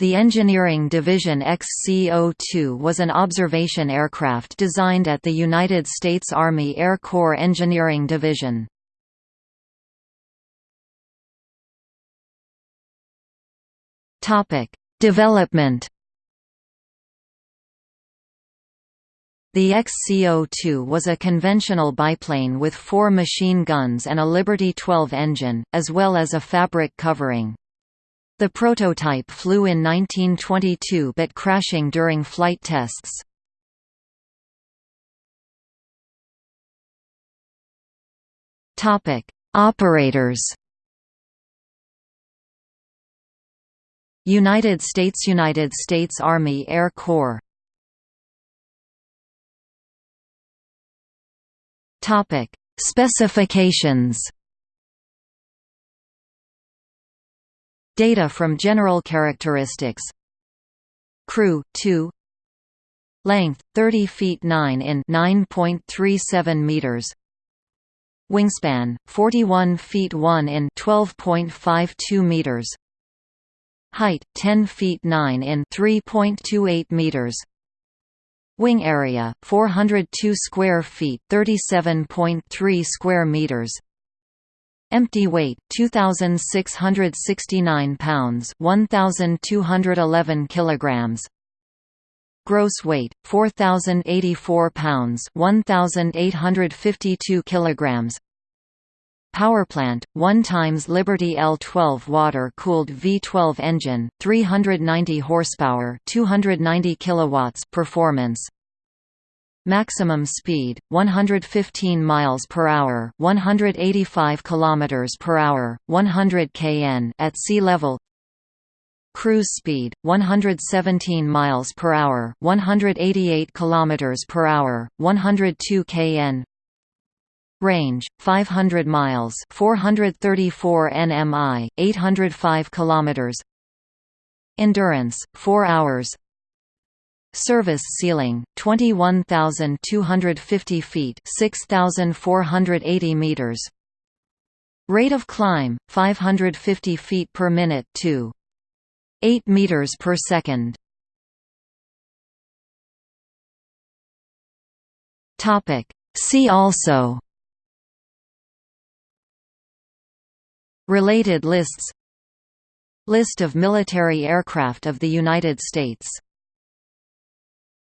The Engineering Division XCO-2 was an observation aircraft designed at the United States Army Air Corps Engineering Division. Development The XCO-2 was a conventional biplane with four machine guns and a Liberty 12 engine, as well as a fabric covering. The prototype flew in 1922 but crashing during flight tests. Topic: Operators. United States United States Army Air Corps. Topic: Specifications. Data from general characteristics. Crew 2 Length 30 feet 9 in 9.37 meters. Wingspan 41 feet 1 in 12.52 meters. Height 10 feet 9 in 3.28 meters. Wing area 402 square feet 37.3 square meters Empty weight 2669 pounds 1211 kilograms. Gross weight 4084 pounds 1852 kilograms. Power plant 1 times Liberty L12 water-cooled V12 engine 390 horsepower 290 kilowatts performance Maximum speed 115 miles per hour, 185 kilometers per hour, 100 kn at sea level. Cruise speed 117 miles per hour, 188 kilometers per hour, 102 kn. Range 500 miles, 434 nmi, 805 kilometers. Endurance 4 hours. Service ceiling 21,250 feet 6,480 meters. Rate of climb 550 feet per minute to 8 meters per second. Topic. See also Related lists List of military aircraft of the United States